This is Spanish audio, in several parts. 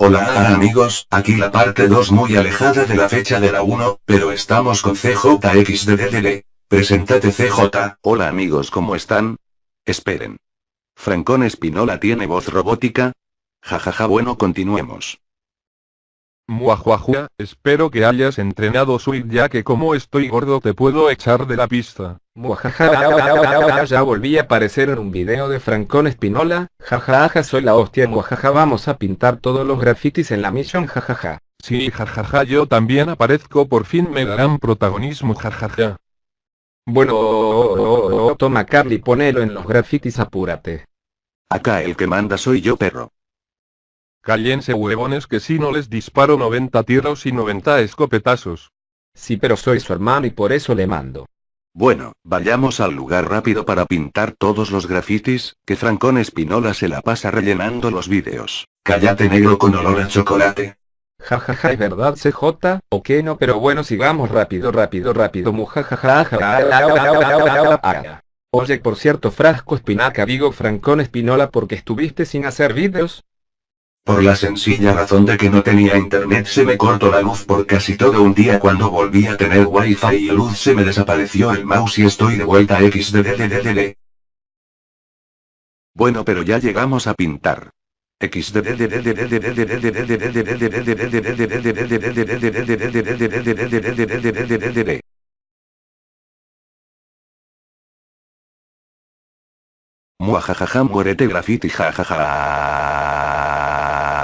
Hola amigos, aquí la parte 2 muy alejada de la fecha de la 1, pero estamos con CJXDDD. Presentate CJ. Hola amigos, ¿cómo están? Esperen. ¿Francón Espinola tiene voz robótica? Jajaja, bueno, continuemos. Muajuajua, espero que hayas entrenado Sweet ya que como estoy gordo te puedo echar de la pista. Muajaja, ya volví a aparecer en un video de Francón Espinola, jajaja soy la hostia muajaja vamos a pintar todos los grafitis en la misión jajaja. Sí, jajaja yo también aparezco por fin me darán protagonismo jajaja. Bueno, toma Carly ponelo en los grafitis apúrate. Acá el que manda soy yo perro. Cállense huevones que si no les disparo 90 tiros y 90 escopetazos. Sí pero soy su hermano y por eso le mando. Bueno, vayamos al lugar rápido para pintar todos los grafitis, que Francón Espinola se la pasa rellenando los vídeos. Cállate negro con olor a chocolate. Jajaja, ¿es verdad CJ? Ok no, pero bueno sigamos rápido, rápido, rápido, mujajaja. Oye, por cierto, Frasco Espinaca, digo Francón Espinola porque estuviste sin hacer vídeos. Por la sencilla razón de que no tenía internet se me cortó la luz por casi todo un día cuando volví a tener wifi y luz se me desapareció el mouse y estoy de vuelta xdddddd. Bueno pero ya llegamos a pintar. Jajaja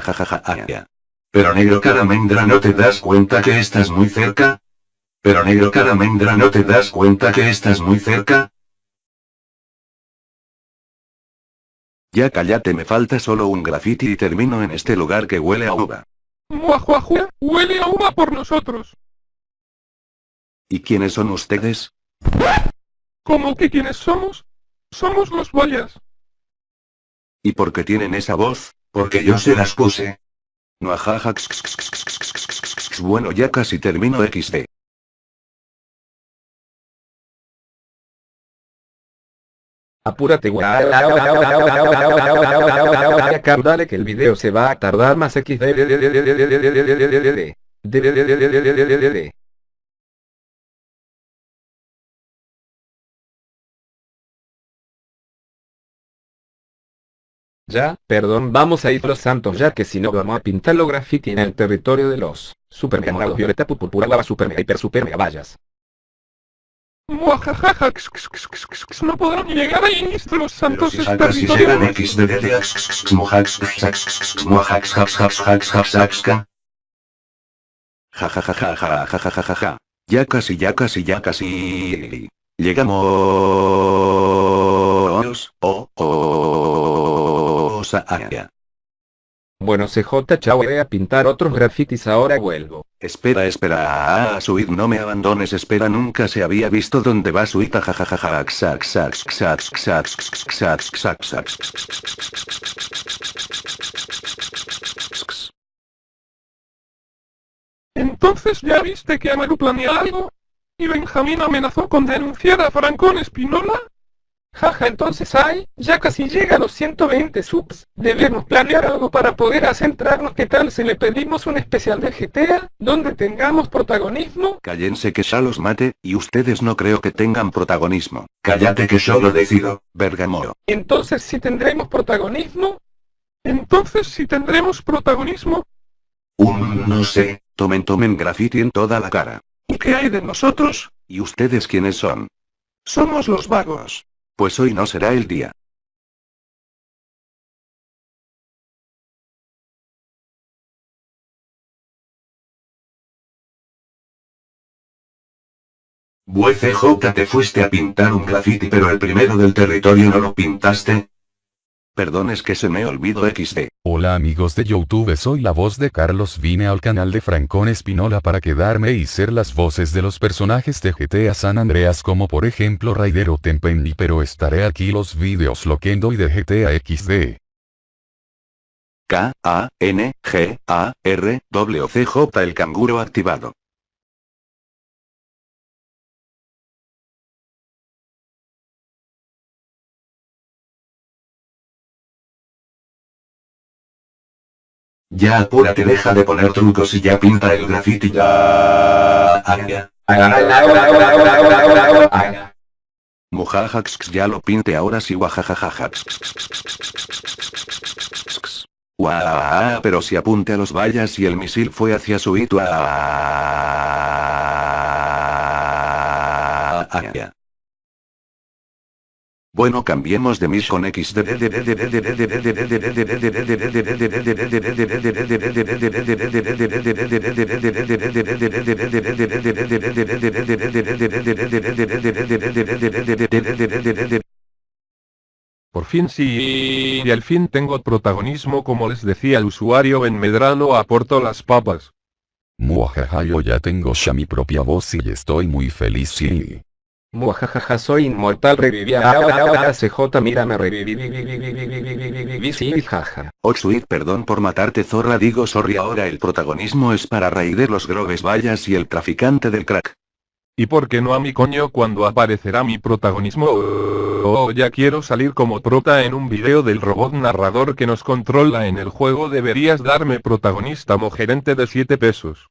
jajaja Pero negro caramendra no te das cuenta que estás muy cerca? Pero negro caramendra no te das cuenta que estás muy cerca? Ya cállate me falta solo un graffiti y termino en este lugar que huele a uva. Muajuajua, huele a uva por nosotros. ¿Y quiénes son ustedes? ¿Cómo que quiénes somos? Somos los boyas. ¿Y por qué tienen esa voz? Porque yo se las puse. No ajaja. Bueno ya casi termino XD. Apúrate Dale que el video se va a tardar más XD. Ya, perdón, vamos a ir los santos ya que si no vamos a pintar los graffiti en el territorio de los super mega violeta pupurpura lava super mega hiper super mega vallas. Muajajaja, no podrán llegar ahí los santos xddd Jajajaja, ya casi ya casi ya casi. Llegamos. Oh oh Bueno CJ chao voy a pintar otros grafitis ahora vuelvo. Espera espera ah, Suit no me abandones espera nunca se había visto dónde va Suit jajajaja Entonces ya viste que Amaru planea algo. ¿Y Benjamín amenazó con denunciar a Francón Espinola? Jaja, entonces hay, ya casi llega a los 120 subs, debemos planear algo para poder centrarnos ¿qué tal si le pedimos un especial de GTA, donde tengamos protagonismo? Cállense que ya los mate, y ustedes no creo que tengan protagonismo. Cállate que yo lo decido, Bergamo. Entonces si tendremos protagonismo. Entonces si tendremos protagonismo. Un no sé. Tomen tomen graffiti en toda la cara. ¿Y qué hay de nosotros? ¿Y ustedes quiénes son? Somos los vagos. Pues hoy no será el día. Bue CJ te fuiste a pintar un graffiti pero el primero del territorio no lo pintaste. Perdón es que se me olvidó XD. Hola amigos de Youtube soy la voz de Carlos vine al canal de Francón Espinola para quedarme y ser las voces de los personajes de GTA San Andreas como por ejemplo Raidero Tempenny pero estaré aquí los vídeos Loquendo y de GTA XD. K, A, N, G, A, R, W, C, J el canguro activado. Ya apúrate deja de poner trucos y ya pinta el graffiti ya. Mujajax ya lo pinte ahora sí guajajajajax. Guau, pero si apunte a los vallas y el misil fue hacia su hito. Bueno cambiemos de mission X Por fin sí, y al fin tengo protagonismo como les decía el usuario en Medrano aporto las papas. Muajaja yo ya tengo ya mi propia voz y estoy muy feliz sí. Muajajaja soy inmortal revivía CJ mira me reviví sí jaja. Oh sweet perdón por matarte zorra digo sorry ahora el protagonismo es para Raider los grobes vallas y el traficante del crack. ¿Y por qué no a mi coño cuando aparecerá mi protagonismo? Oh, ya quiero salir como prota en un video del robot narrador que nos controla en el juego deberías darme protagonista gerente de 7 pesos.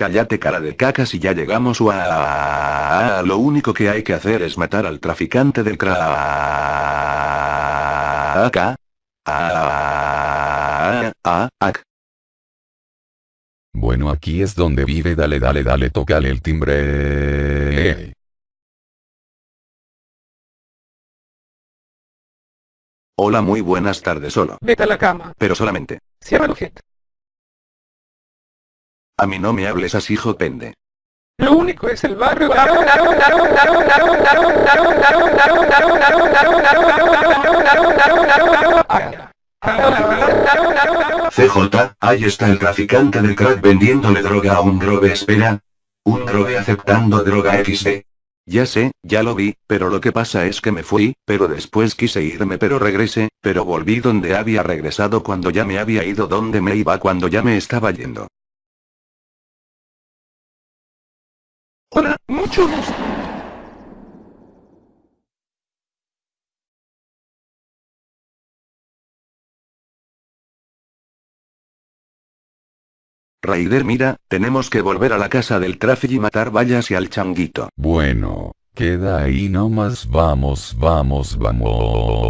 Cállate cara de caca si ya llegamos a lo único que hay que hacer es matar al traficante del crack. Bueno aquí es donde vive dale dale dale tócale el timbre. Hola muy buenas tardes solo. Vete a la cama. Pero solamente. Cierra el jet. A mí no me hables así pende. Lo único es el barrio. CJ, ahí está el traficante del crack vendiéndole droga a un drogue espera. Un drogue aceptando droga XD. Ya sé, ya lo vi, pero lo que pasa es que me fui, pero después quise irme pero regresé, pero volví donde había regresado cuando ya me había ido donde me iba cuando ya me estaba yendo. Hola, mucho gusto. Raider mira, tenemos que volver a la casa del tráfico y matar vallas y al changuito. Bueno, queda ahí nomás vamos vamos vamos.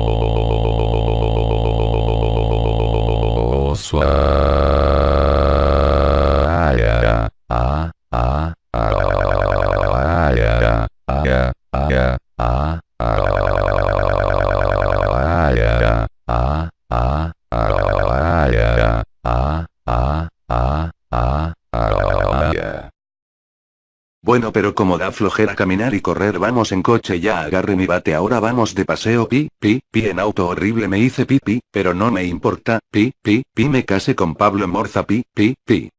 Bueno pero como da flojera caminar y correr vamos en coche ya agarre mi bate ahora vamos de paseo pi, pi, pi en auto horrible me hice pi, pi, pero no me importa, pi, pi, pi me case con Pablo Morza pi, pi, pi.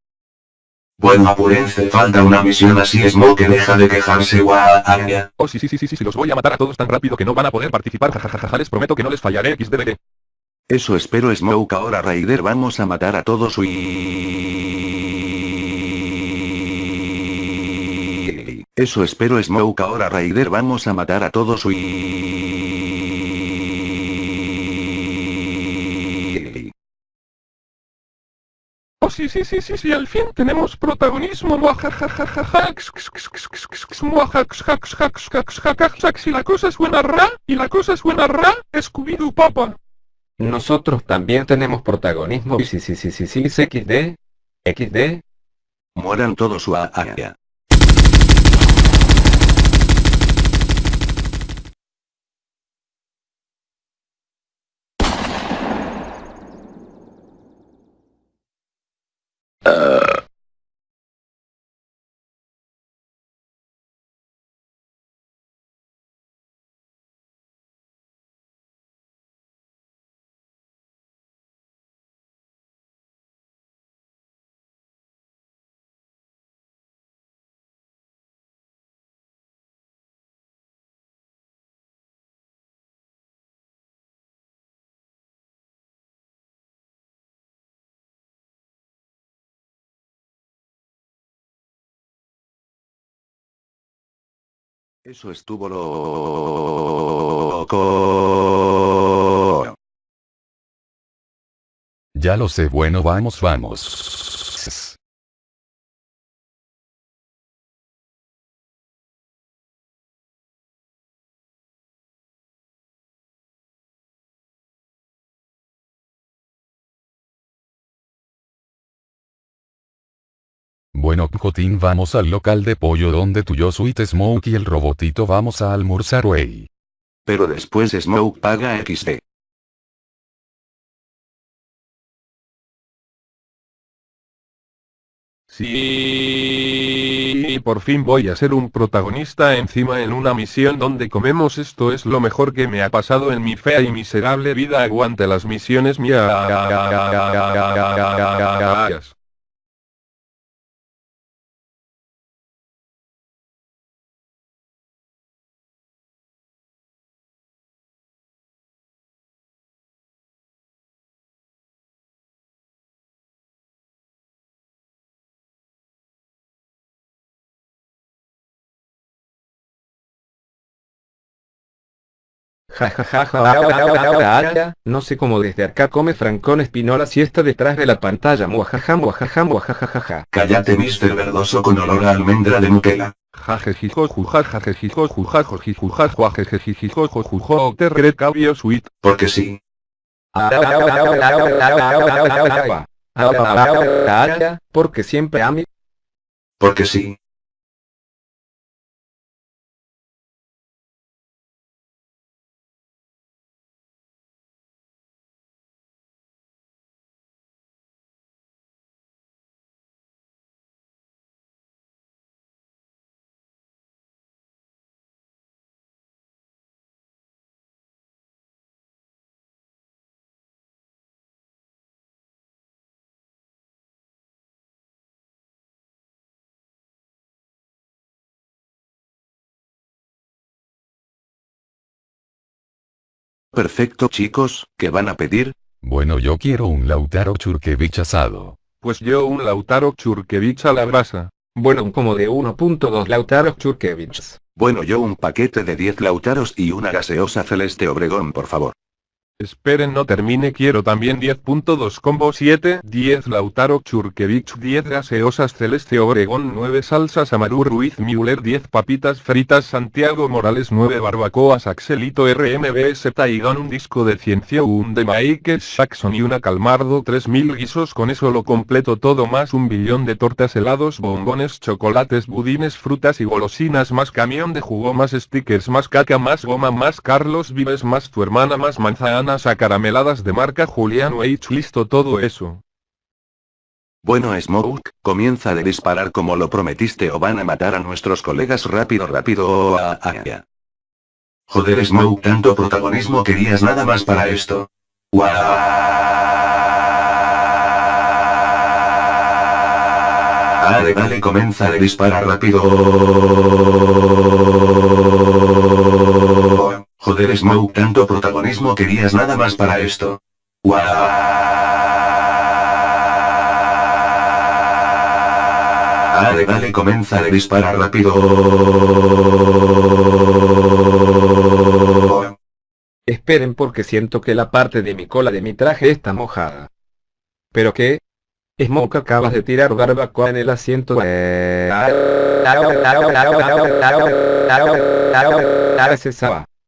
Bueno apúrense falta una misión así es que deja de quejarse. Oh sí sí sí sí sí los voy a matar a todos tan rápido que no van a poder participar jajajaja les prometo que no les fallaré xddd. Eso espero Smoke ahora Raider vamos a matar a todos y... Eso espero Smoke. Ahora Raider vamos a matar a todos. Y... Oh sí sí sí sí sí al fin tenemos protagonismo. Si la cosa suena ra. Y la cosa suena ra Scooby-Doo papa Nosotros también tenemos protagonismo. Sí sí sí sí sí XD XD Mueran todos su uh, Eso estuvo loco. Ya lo sé, bueno, vamos, vamos. Jotín vamos al local de pollo donde tu yo Sweet Smoke y el robotito vamos a almorzar wey. Pero después Smoke paga XD. Sí, por fin voy a ser un protagonista encima en una misión donde comemos esto es lo mejor que me ha pasado en mi fea y miserable vida aguante las misiones mías. Jajajaja, no sé cómo desde acá come Francón Espinola si está detrás de la pantalla. Muajaja, muajaja, muajajaja. Cállate, Mr. Verdoso con olor a almendra de Nutella. Porque sí. Porque siempre a mí. Porque sí. Perfecto chicos, ¿qué van a pedir? Bueno yo quiero un Lautaro Churkevich asado. Pues yo un Lautaro Churkevich a la brasa. Bueno, un como de 1.2 Lautaro Churkevichs. Bueno yo un paquete de 10 Lautaros y una gaseosa celeste Obregón por favor. Esperen no termine quiero también 10.2 combo 7, 10 Lautaro Churkevich 10 gaseosas Celeste Obregón 9 salsas Amaru Ruiz Müller 10 papitas fritas Santiago Morales 9 barbacoas Axelito RMBS Taidon un disco de ciencia un de Mike Jackson y una Calmardo 3000 guisos con eso lo completo todo más un billón de tortas helados bombones chocolates budines frutas y golosinas más camión de jugo más stickers más caca más goma más Carlos Vives más tu hermana más manzana a carameladas de marca Julián H. Listo todo eso. Bueno Smoke, comienza de disparar como lo prometiste o van a matar a nuestros colegas rápido rápido oh, ah, ah, ah. Joder Smoke tanto protagonismo querías nada más para esto. Vale vale comienza de disparar rápido. Joder Smoke tanto protagonismo querías nada más para esto. Vale vale comienza de disparar rápido. Esperen porque siento que la parte de mi cola de mi traje está mojada. ¿Pero qué? Smoke acabas de tirar barbacoa en el asiento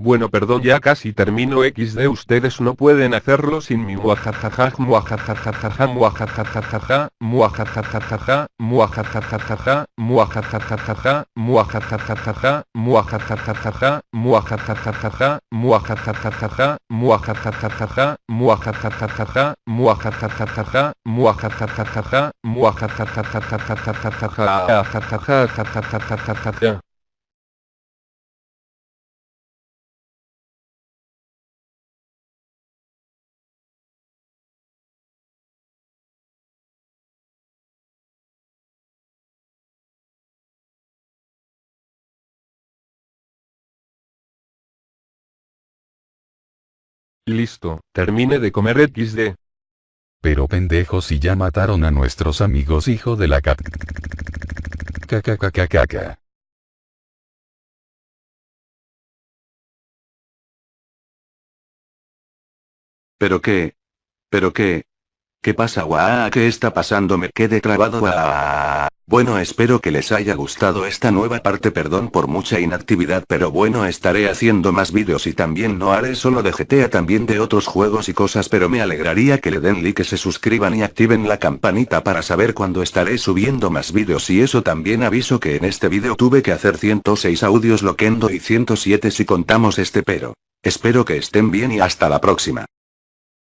Bueno perdón ya casi termino XD ustedes no pueden hacerlo sin mi muajajajaj muajajajajaj muajajajajaj muajajajajaj muajajajajaj muajajajajaj muajajajajaj muajajajajaj muajajajajaj muajajajajaj muajajajajaj muajajajajaj muajajajajaj muajajajajaj muajajajajaj Listo, termine de comer XD. Pero pendejos si ya mataron a nuestros amigos hijo de la cat. Caca. ¿Pero qué? ¿Pero qué? ¿Qué pasa guau? ¿Qué está pasando? Me quedé trabado guau. Bueno espero que les haya gustado esta nueva parte perdón por mucha inactividad pero bueno estaré haciendo más vídeos y también no haré solo de GTA también de otros juegos y cosas pero me alegraría que le den like se suscriban y activen la campanita para saber cuando estaré subiendo más vídeos y eso también aviso que en este vídeo tuve que hacer 106 audios loquendo y 107 si contamos este pero. Espero que estén bien y hasta la próxima.